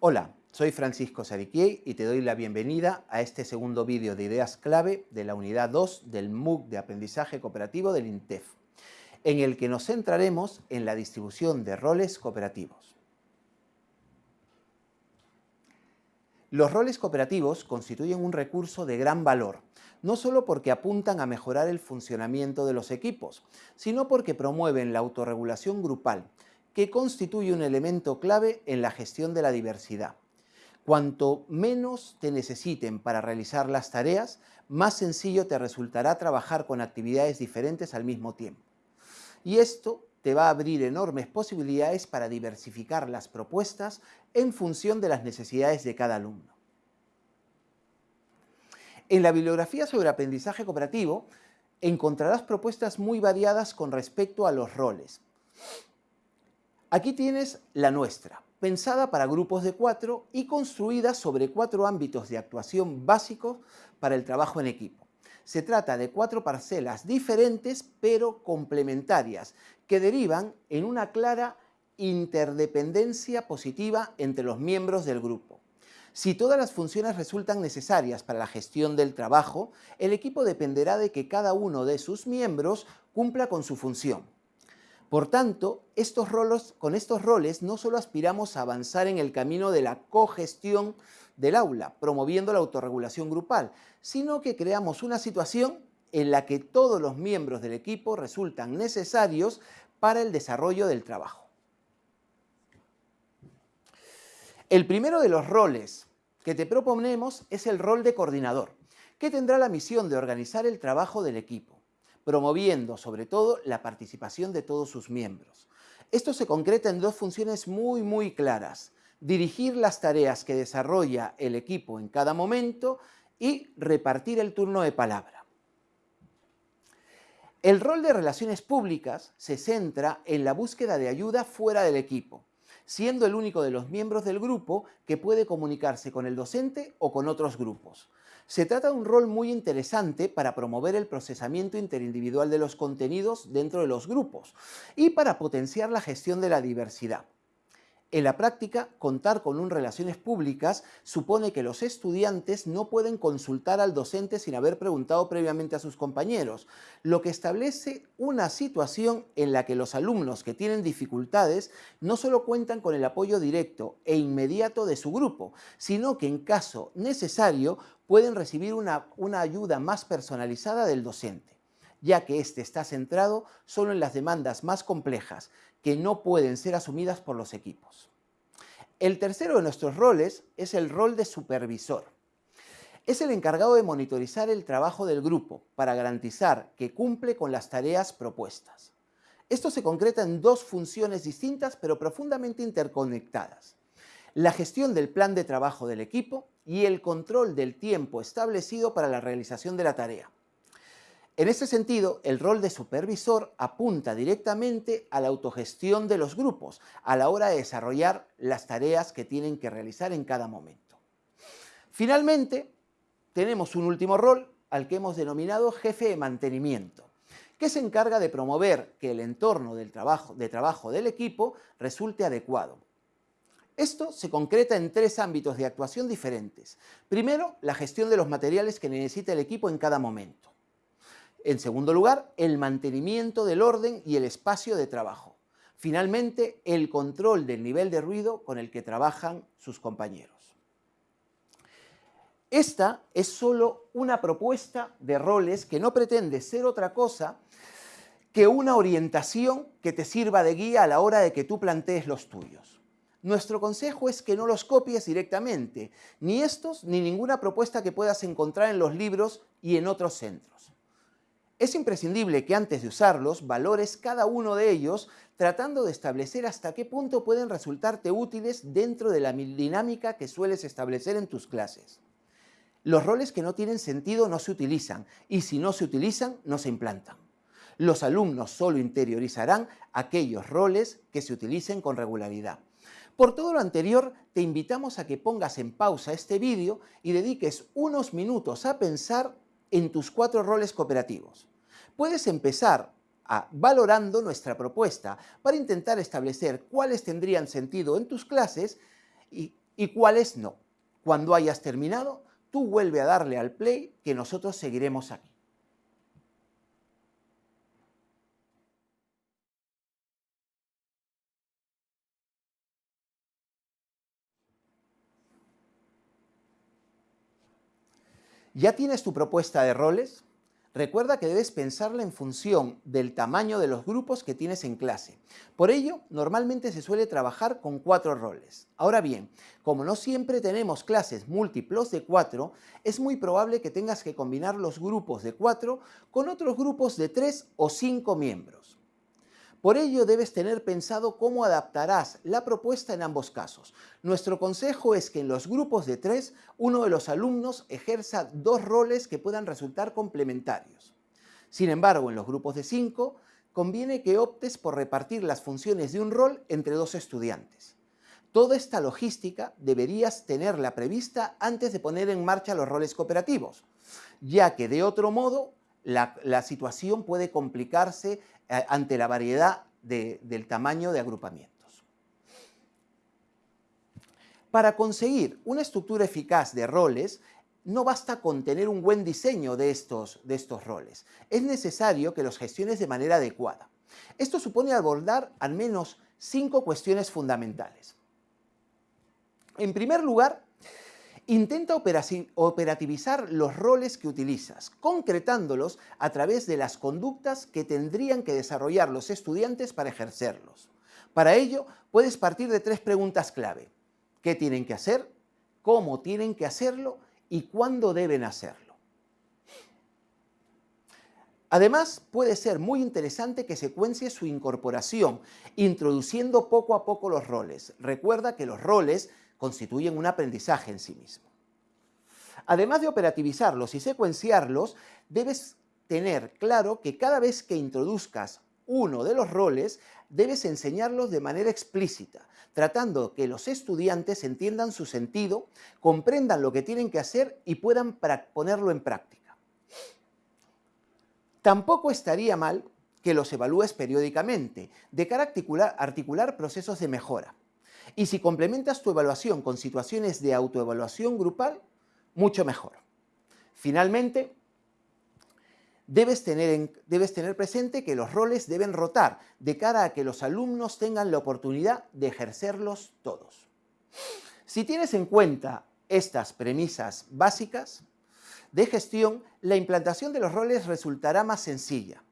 Hola, soy Francisco Sariquiei y te doy la bienvenida a este segundo vídeo de ideas clave de la unidad 2 del MOOC de aprendizaje cooperativo del INTEF, en el que nos centraremos en la distribución de roles cooperativos. Los roles cooperativos constituyen un recurso de gran valor, no solo porque apuntan a mejorar el funcionamiento de los equipos, sino porque promueven la autorregulación grupal, que constituye un elemento clave en la gestión de la diversidad. Cuanto menos te necesiten para realizar las tareas, más sencillo te resultará trabajar con actividades diferentes al mismo tiempo. Y esto te va a abrir enormes posibilidades para diversificar las propuestas en función de las necesidades de cada alumno. En la bibliografía sobre aprendizaje cooperativo encontrarás propuestas muy variadas con respecto a los roles. Aquí tienes la nuestra, pensada para grupos de cuatro y construida sobre cuatro ámbitos de actuación básicos para el trabajo en equipo. Se trata de cuatro parcelas diferentes pero complementarias que derivan en una clara interdependencia positiva entre los miembros del grupo. Si todas las funciones resultan necesarias para la gestión del trabajo, el equipo dependerá de que cada uno de sus miembros cumpla con su función. Por tanto, con estos roles no solo aspiramos a avanzar en el camino de la cogestión del aula, promoviendo la autorregulación grupal, sino que creamos una situación en la que todos los miembros del equipo resultan necesarios para el desarrollo del trabajo. El primero de los roles que te proponemos es el rol de coordinador, que tendrá la misión de organizar el trabajo del equipo, promoviendo sobre todo la participación de todos sus miembros. Esto se concreta en dos funciones muy muy claras, dirigir las tareas que desarrolla el equipo en cada momento y repartir el turno de palabra. El rol de relaciones públicas se centra en la búsqueda de ayuda fuera del equipo, siendo el único de los miembros del grupo que puede comunicarse con el docente o con otros grupos. Se trata de un rol muy interesante para promover el procesamiento interindividual de los contenidos dentro de los grupos y para potenciar la gestión de la diversidad. En la práctica, contar con un relaciones públicas supone que los estudiantes no pueden consultar al docente sin haber preguntado previamente a sus compañeros, lo que establece una situación en la que los alumnos que tienen dificultades no solo cuentan con el apoyo directo e inmediato de su grupo, sino que en caso necesario pueden recibir una, una ayuda más personalizada del docente ya que éste está centrado solo en las demandas más complejas, que no pueden ser asumidas por los equipos. El tercero de nuestros roles es el rol de supervisor. Es el encargado de monitorizar el trabajo del grupo para garantizar que cumple con las tareas propuestas. Esto se concreta en dos funciones distintas pero profundamente interconectadas. La gestión del plan de trabajo del equipo y el control del tiempo establecido para la realización de la tarea. En este sentido, el rol de supervisor apunta directamente a la autogestión de los grupos a la hora de desarrollar las tareas que tienen que realizar en cada momento. Finalmente, tenemos un último rol al que hemos denominado jefe de mantenimiento, que se encarga de promover que el entorno del trabajo, de trabajo del equipo resulte adecuado. Esto se concreta en tres ámbitos de actuación diferentes. Primero, la gestión de los materiales que necesita el equipo en cada momento. En segundo lugar, el mantenimiento del orden y el espacio de trabajo. Finalmente, el control del nivel de ruido con el que trabajan sus compañeros. Esta es solo una propuesta de roles que no pretende ser otra cosa que una orientación que te sirva de guía a la hora de que tú plantees los tuyos. Nuestro consejo es que no los copies directamente, ni estos ni ninguna propuesta que puedas encontrar en los libros y en otros centros. Es imprescindible que antes de usarlos valores cada uno de ellos tratando de establecer hasta qué punto pueden resultarte útiles dentro de la dinámica que sueles establecer en tus clases. Los roles que no tienen sentido no se utilizan y si no se utilizan no se implantan. Los alumnos solo interiorizarán aquellos roles que se utilicen con regularidad. Por todo lo anterior, te invitamos a que pongas en pausa este vídeo y dediques unos minutos a pensar en tus cuatro roles cooperativos. Puedes empezar a, valorando nuestra propuesta para intentar establecer cuáles tendrían sentido en tus clases y y cuáles no. Cuando hayas terminado, tú vuelve a darle al play que nosotros seguiremos aquí. ¿Ya tienes tu propuesta de roles? Recuerda que debes pensarla en función del tamaño de los grupos que tienes en clase. Por ello, normalmente se suele trabajar con cuatro roles. Ahora bien, como no siempre tenemos clases múltiplos de cuatro, es muy probable que tengas que combinar los grupos de cuatro con otros grupos de tres o cinco miembros. Por ello debes tener pensado cómo adaptarás la propuesta en ambos casos. Nuestro consejo es que en los grupos de tres, uno de los alumnos ejerza dos roles que puedan resultar complementarios. Sin embargo, en los grupos de cinco, conviene que optes por repartir las funciones de un rol entre dos estudiantes. Toda esta logística deberías tenerla prevista antes de poner en marcha los roles cooperativos, ya que de otro modo la, situación puede complicarse eh, ante la variedad del tamaño de agrupamientos. Para conseguir una estructura eficaz de roles, no basta con tener un buen diseño de estos, de estos roles. Es necesario que los gestiones de manera adecuada. Esto supone abordar al menos cinco cuestiones fundamentales. En primer lugar, Intenta operativizar los roles que utilizas, concretándolos a través de las conductas que tendrían que desarrollar los estudiantes para ejercerlos. Para ello, puedes partir de tres preguntas clave. ¿Qué tienen que hacer? ¿Cómo tienen que hacerlo? ¿Y cuándo deben hacerlo? Además, puede ser muy interesante que secuencie su incorporación, introduciendo poco a poco los roles. Recuerda que los roles constituyen un aprendizaje en sí mismo. Además de operativizarlos y secuenciarlos, debes tener claro que cada vez que introduzcas uno de los roles, debes enseñarlos de manera explícita, tratando que los estudiantes entiendan su sentido, comprendan lo que tienen que hacer y puedan ponerlo en práctica. Tampoco estaría mal que los evalúes periódicamente, de cara a articular procesos de mejora. Y si complementas tu evaluación con situaciones de autoevaluación grupal, mucho mejor. Finalmente, debes tener, debes tener presente que los roles deben rotar de cara a que los alumnos tengan la oportunidad de ejercerlos todos. Si tienes en cuenta estas premisas básicas de gestión, la implantación de los roles resultará más sencilla.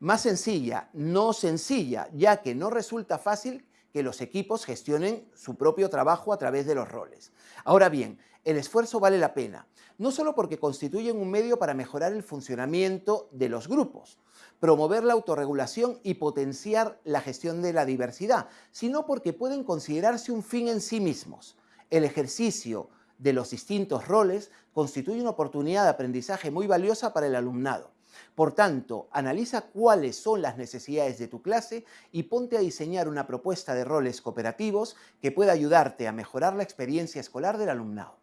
Más sencilla, no sencilla, ya que no resulta fácil que los equipos gestionen su propio trabajo a través de los roles. Ahora bien, el esfuerzo vale la pena, no solo porque constituyen un medio para mejorar el funcionamiento de los grupos, promover la autorregulación y potenciar la gestión de la diversidad, sino porque pueden considerarse un fin en sí mismos. El ejercicio de los distintos roles constituye una oportunidad de aprendizaje muy valiosa para el alumnado por tanto, analiza cuáles son las necesidades de tu clase y ponte a diseñar una propuesta de roles cooperativos que pueda ayudarte a mejorar la experiencia escolar del alumnado.